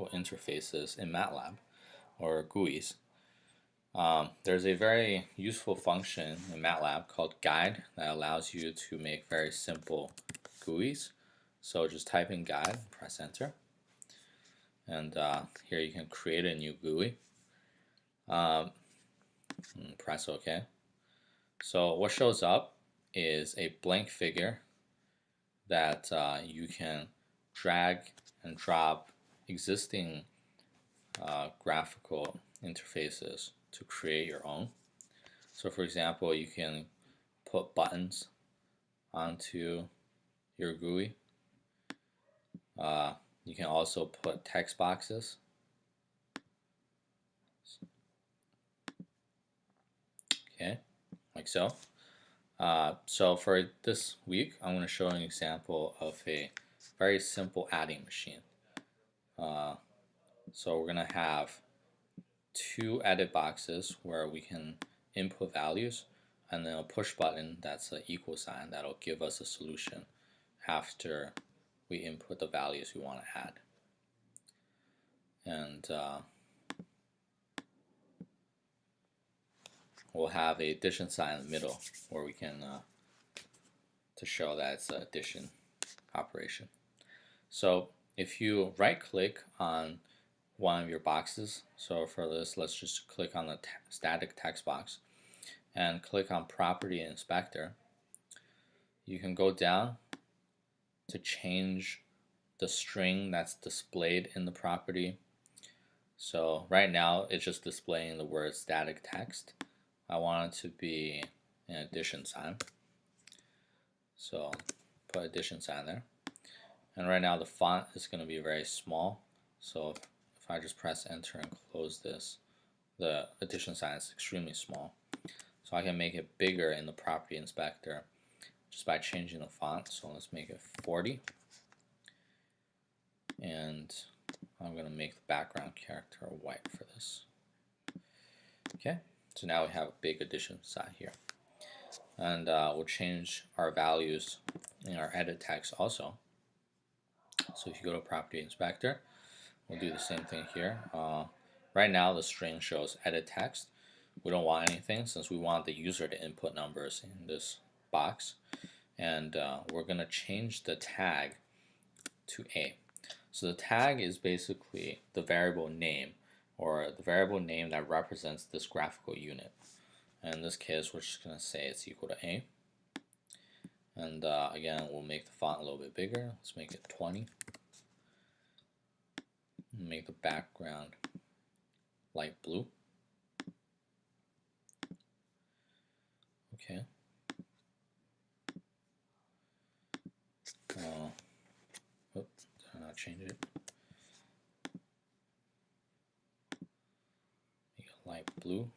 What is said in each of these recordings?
graphical interfaces in MATLAB or GUIs. Um, there's a very useful function in MATLAB called guide that allows you to make very simple GUIs. So just type in guide, press enter, and uh, here you can create a new GUI. Um, press OK. So what shows up is a blank figure that uh, you can drag and drop existing uh, graphical interfaces to create your own. So for example, you can put buttons onto your GUI. Uh, you can also put text boxes. Okay, like so. Uh, so for this week, I'm going to show an example of a very simple adding machine. Uh, so we're going to have two edit boxes where we can input values and then a push button that's an equal sign that'll give us a solution after we input the values we want to add. And uh, we'll have a addition sign in the middle where we can uh, to show that it's an addition operation. So if you right click on one of your boxes, so for this let's just click on the static text box and click on property inspector, you can go down to change the string that's displayed in the property. So right now it's just displaying the word static text. I want it to be an addition sign. So put addition sign there. And right now the font is going to be very small. So if I just press enter and close this, the addition sign is extremely small. So I can make it bigger in the property inspector just by changing the font. So let's make it 40. And I'm going to make the background character white for this. Okay, so now we have a big addition sign here. And uh, we'll change our values in our edit text also. So if you go to property inspector, we'll do the same thing here. Uh, right now the string shows edit text. We don't want anything since we want the user to input numbers in this box. And uh, we're going to change the tag to A. So the tag is basically the variable name or the variable name that represents this graphical unit. And in this case, we're just going to say it's equal to A. And uh, again, we'll make the font a little bit bigger. Let's make it 20. Make the background light blue. Okay. Uh, oh, did I not change it? Make it light blue.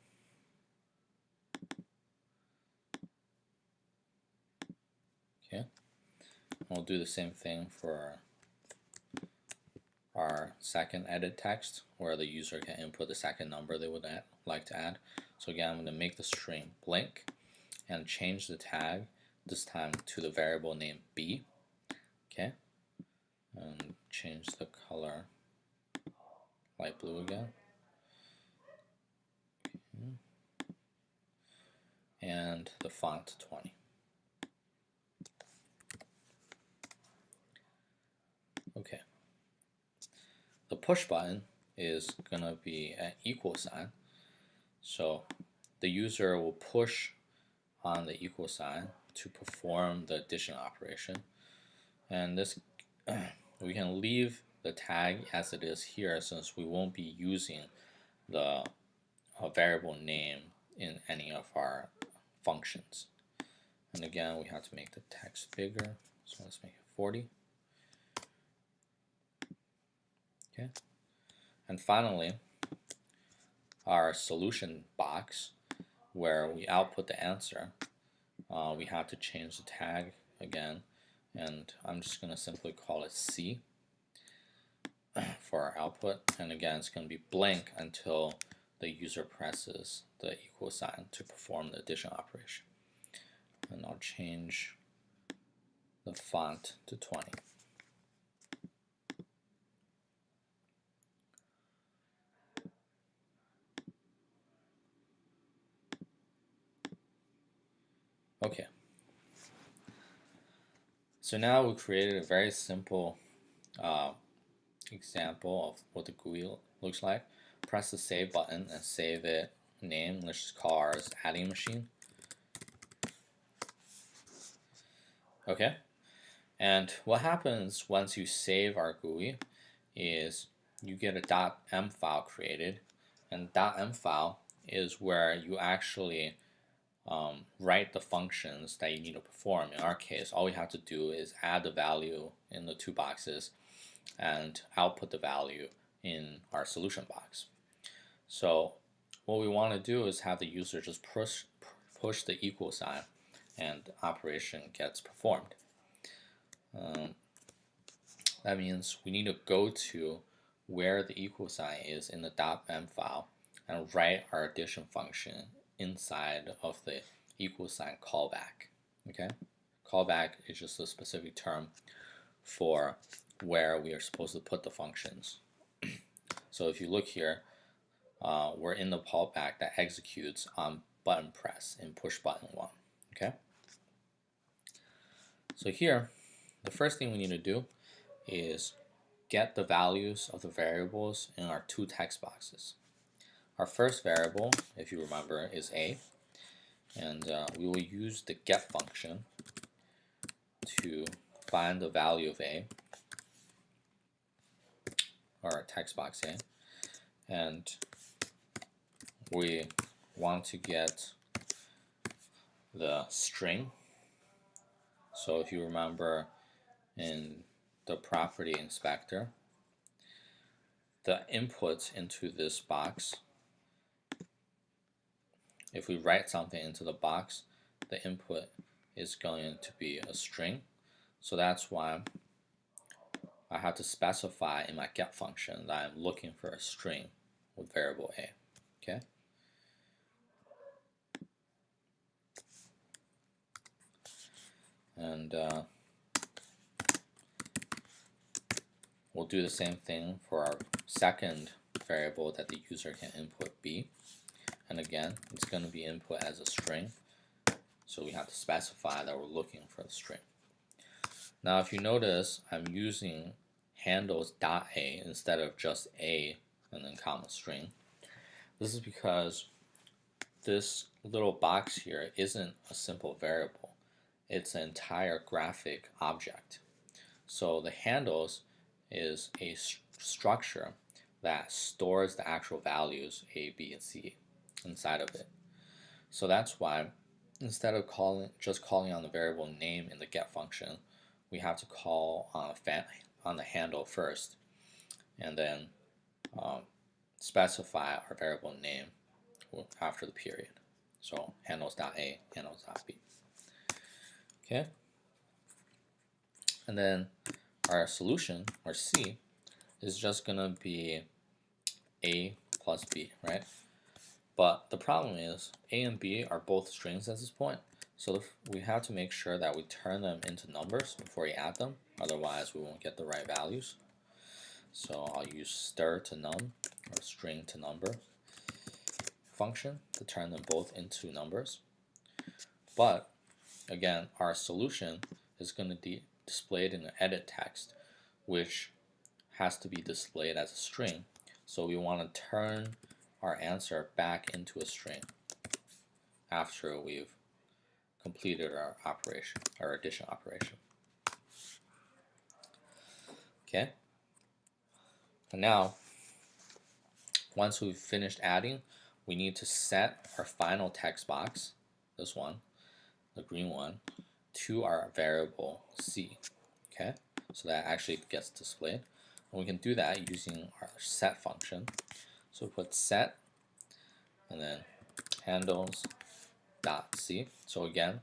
Okay. We'll do the same thing for our second edit text where the user can input the second number they would add, like to add. So again, I'm going to make the string blank and change the tag this time to the variable name b. Okay, and change the color light blue again. And the font 20. Okay. The push button is going to be an equal sign. So the user will push on the equal sign to perform the addition operation. And this we can leave the tag as it is here since we won't be using the uh, variable name in any of our functions. And again, we have to make the text bigger. So let's make it 40. Okay. And finally, our solution box where we output the answer, uh, we have to change the tag again. And I'm just going to simply call it C for our output. And again, it's going to be blank until the user presses the equal sign to perform the addition operation. And I'll change the font to 20. Okay. So now we created a very simple uh, example of what the GUI looks like. Press the save button and save it name. Let's just call ours adding machine. Okay. And what happens once you save our GUI is you get a .m file created and .m file is where you actually um, write the functions that you need to perform. In our case, all we have to do is add the value in the two boxes and output the value in our solution box. So what we want to do is have the user just push, push the equal sign and operation gets performed. Um, that means we need to go to where the equal sign is in the .m file and write our addition function inside of the equal sign callback. Okay, callback is just a specific term for where we are supposed to put the functions. so if you look here, uh, we're in the callback that executes on button press in push button one. Okay. So here, the first thing we need to do is get the values of the variables in our two text boxes. Our first variable, if you remember, is a, and uh, we will use the get function to find the value of a, or text box a, and we want to get the string. So if you remember in the property inspector, the input into this box, if we write something into the box, the input is going to be a string. So that's why I have to specify in my get function that I'm looking for a string with variable a. Okay. And uh, We'll do the same thing for our second variable that the user can input b. And again, it's going to be input as a string. So we have to specify that we're looking for the string. Now if you notice, I'm using handles dot .a instead of just a and then comma string. This is because this little box here isn't a simple variable. It's an entire graphic object. So the handles is a st structure that stores the actual values a, b, and c inside of it. So that's why instead of calling just calling on the variable name in the get function, we have to call on, on the handle first and then um, specify our variable name after the period. So handles.a, handles.b. Okay. And then our solution, or C, is just going to be A plus B, right? But the problem is A and B are both strings at this point. So we have to make sure that we turn them into numbers before we add them. Otherwise, we won't get the right values. So I'll use stir to num or string to number function to turn them both into numbers. But again, our solution is going to be displayed in the edit text, which has to be displayed as a string. So we want to turn our answer back into a string after we've completed our operation, our addition operation. Okay. And now, once we've finished adding, we need to set our final text box, this one, the green one, to our variable c. Okay, so that actually gets displayed. And we can do that using our set function. So we put set and then handles dot c. So again,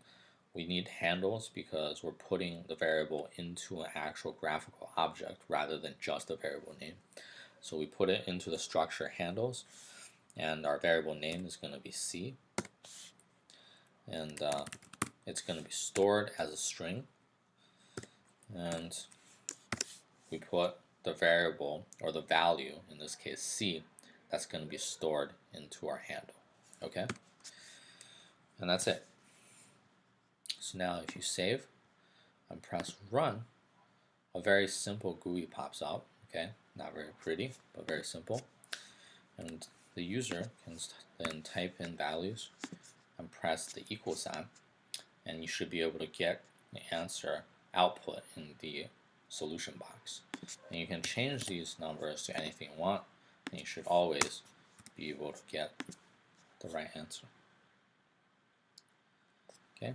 we need handles because we're putting the variable into an actual graphical object rather than just a variable name. So we put it into the structure handles and our variable name is going to be c. And uh, it's going to be stored as a string and we put the variable or the value in this case c that's going to be stored into our handle okay and that's it So now if you save and press run, a very simple GUI pops out. Okay, not very pretty, but very simple. And the user can then type in values and press the equal sign, and you should be able to get the answer output in the solution box. And you can change these numbers to anything you want, and you should always be able to get the right answer. Okay.